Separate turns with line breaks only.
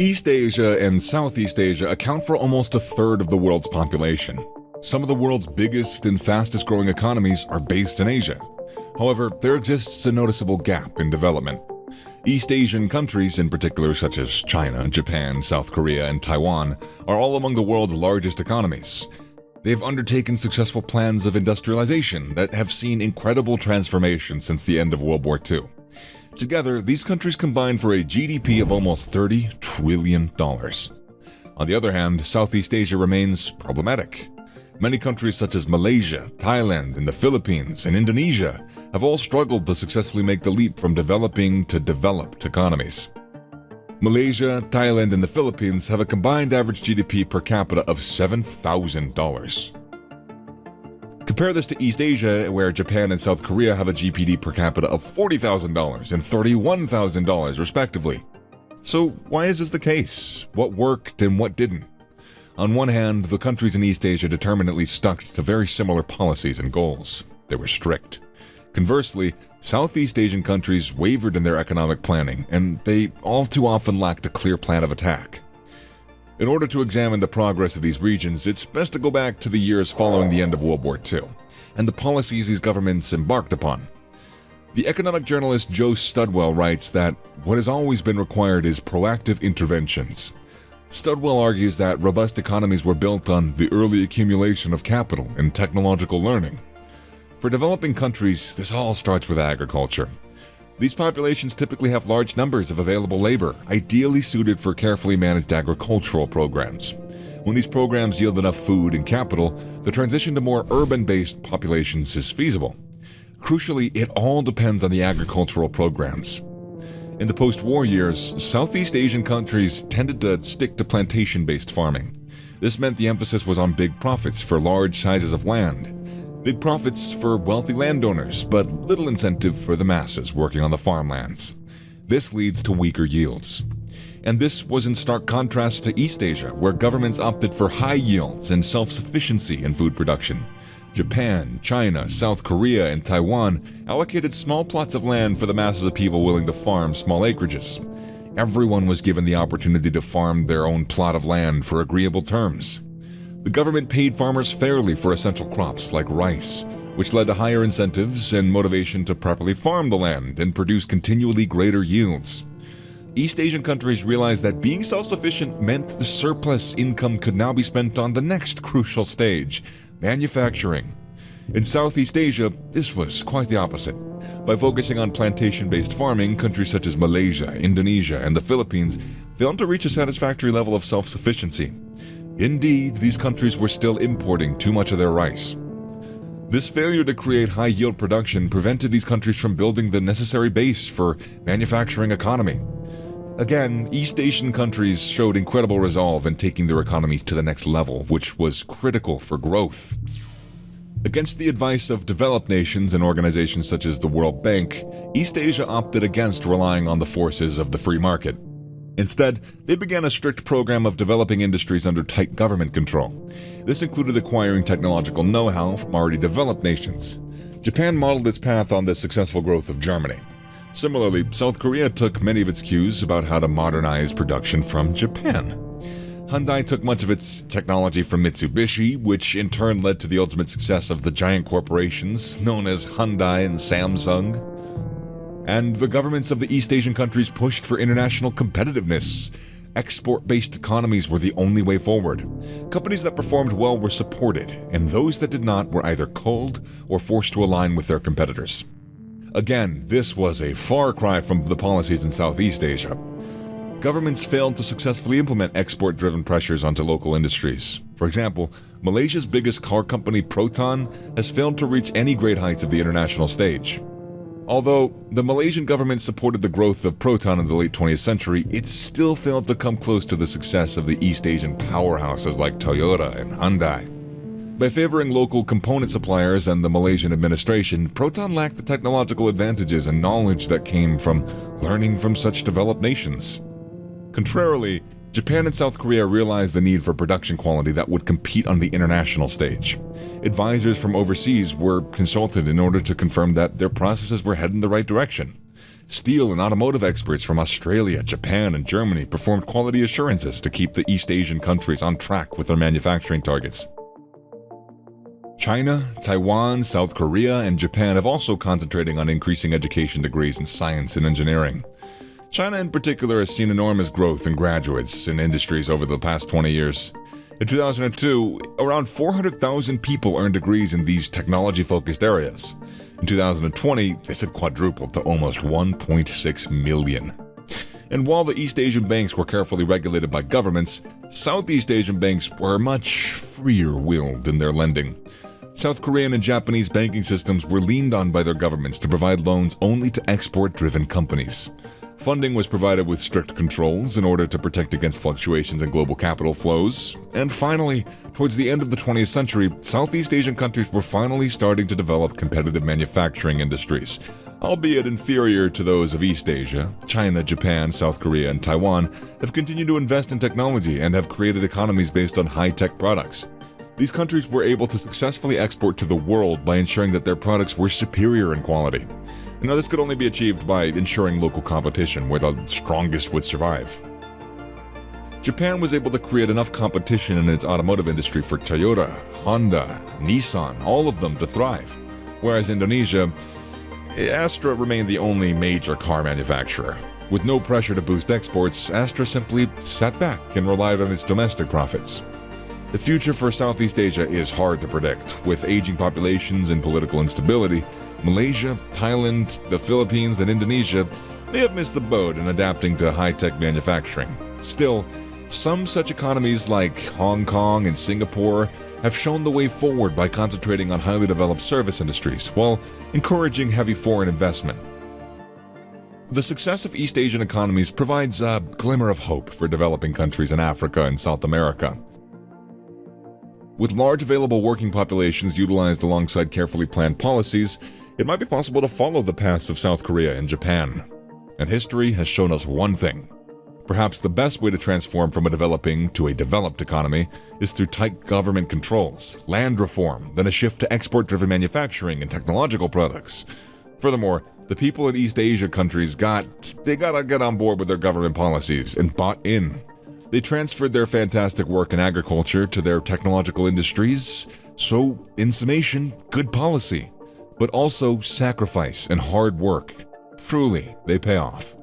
East Asia and Southeast Asia account for almost a third of the world's population. Some of the world's biggest and fastest growing economies are based in Asia. However, there exists a noticeable gap in development. East Asian countries, in particular, such as China, Japan, South Korea, and Taiwan, are all among the world's largest economies. They've undertaken successful plans of industrialization that have seen incredible transformation since the end of World War II. Together, these countries combine for a GDP of almost $30 trillion. On the other hand, Southeast Asia remains problematic. Many countries such as Malaysia, Thailand, and the Philippines, and Indonesia have all struggled to successfully make the leap from developing to developed economies. Malaysia, Thailand, and the Philippines have a combined average GDP per capita of $7,000. Compare this to East Asia, where Japan and South Korea have a GDP per capita of $40,000 and $31,000, respectively. So, why is this the case? What worked and what didn't? On one hand, the countries in East Asia determinedly stuck to very similar policies and goals. They were strict. Conversely, Southeast Asian countries wavered in their economic planning, and they all too often lacked a clear plan of attack. In order to examine the progress of these regions, it's best to go back to the years following the end of World War II and the policies these governments embarked upon. The economic journalist Joe Studwell writes that what has always been required is proactive interventions. Studwell argues that robust economies were built on the early accumulation of capital and technological learning. For developing countries, this all starts with agriculture. These populations typically have large numbers of available labor, ideally suited for carefully managed agricultural programs. When these programs yield enough food and capital, the transition to more urban based populations is feasible. Crucially, it all depends on the agricultural programs. In the post war years, Southeast Asian countries tended to stick to plantation based farming. This meant the emphasis was on big profits for large sizes of land, Big profits for wealthy landowners, but little incentive for the masses working on the farmlands. This leads to weaker yields. And this was in stark contrast to East Asia, where governments opted for high yields and self sufficiency in food production. Japan, China, South Korea, and Taiwan allocated small plots of land for the masses of people willing to farm small acreages. Everyone was given the opportunity to farm their own plot of land for agreeable terms. The government paid farmers fairly for essential crops like rice, which led to higher incentives and motivation to properly farm the land and produce continually greater yields. East Asian countries realized that being self sufficient meant the surplus income could now be spent on the next crucial stage manufacturing. In Southeast Asia, this was quite the opposite. By focusing on plantation based farming, countries such as Malaysia, Indonesia, and the Philippines failed to reach a satisfactory level of self sufficiency. Indeed, these countries were still importing too much of their rice. This failure to create high yield production prevented these countries from building the necessary base for manufacturing economy. Again, East Asian countries showed incredible resolve in taking their economies to the next level, which was critical for growth. Against the advice of developed nations and organizations such as the World Bank, East Asia opted against relying on the forces of the free market. Instead, they began a strict program of developing industries under tight government control. This included acquiring technological know how from already developed nations. Japan modeled its path on the successful growth of Germany. Similarly, South Korea took many of its cues about how to modernize production from Japan. Hyundai took much of its technology from Mitsubishi, which in turn led to the ultimate success of the giant corporations known as Hyundai and Samsung and the governments of the East Asian countries pushed for international competitiveness. Export based economies were the only way forward. Companies that performed well were supported, and those that did not were either culled or forced to align with their competitors. Again, this was a far cry from the policies in Southeast Asia. Governments failed to successfully implement export driven pressures onto local industries. For example, Malaysia's biggest car company, Proton, has failed to reach any great heights of the international stage. Although the Malaysian government supported the growth of Proton in the late 20th century, it still failed to come close to the success of the East Asian powerhouses like Toyota and Hyundai. By favoring local component suppliers and the Malaysian administration, Proton lacked the technological advantages and knowledge that came from learning from such developed nations. Contrarily, Japan and South Korea realized the need for production quality that would compete on the international stage. Advisors from overseas were consulted in order to confirm that their processes were heading the right direction. Steel and automotive experts from Australia, Japan, and Germany performed quality assurances to keep the East Asian countries on track with their manufacturing targets. China, Taiwan, South Korea, and Japan have also concentrating on increasing education degrees in science and engineering. China in particular has seen enormous growth in graduates in industries over the past 20 years. In 2002, around 400,000 people earned degrees in these technology-focused areas. In 2020, this had quadrupled to almost 1.6 million. And while the East Asian banks were carefully regulated by governments, Southeast Asian banks were much freer-willed in their lending. South Korean and Japanese banking systems were leaned on by their governments to provide loans only to export-driven companies. Funding was provided with strict controls in order to protect against fluctuations in global capital flows. And finally, towards the end of the 20th century, Southeast Asian countries were finally starting to develop competitive manufacturing industries. Albeit inferior to those of East Asia, China, Japan, South Korea, and Taiwan have continued to invest in technology and have created economies based on high-tech products. These countries were able to successfully export to the world by ensuring that their products were superior in quality. Now, this could only be achieved by ensuring local competition where the strongest would survive. Japan was able to create enough competition in its automotive industry for Toyota, Honda, Nissan, all of them to thrive. Whereas Indonesia, eh, Astra remained the only major car manufacturer. With no pressure to boost exports, Astra simply sat back and relied on its domestic profits. The future for Southeast Asia is hard to predict. With aging populations and political instability, Malaysia, Thailand, the Philippines, and Indonesia may have missed the boat in adapting to high-tech manufacturing. Still, some such economies like Hong Kong and Singapore have shown the way forward by concentrating on highly developed service industries while encouraging heavy foreign investment. The success of East Asian economies provides a glimmer of hope for developing countries in Africa and South America. With large available working populations utilized alongside carefully planned policies, it might be possible to follow the paths of South Korea and Japan. And history has shown us one thing. Perhaps the best way to transform from a developing to a developed economy is through tight government controls, land reform, then a shift to export-driven manufacturing and technological products. Furthermore, the people in East Asia countries got, they gotta get on board with their government policies and bought in. They transferred their fantastic work in agriculture to their technological industries. So, in summation, good policy, but also sacrifice and hard work. Truly, they pay off.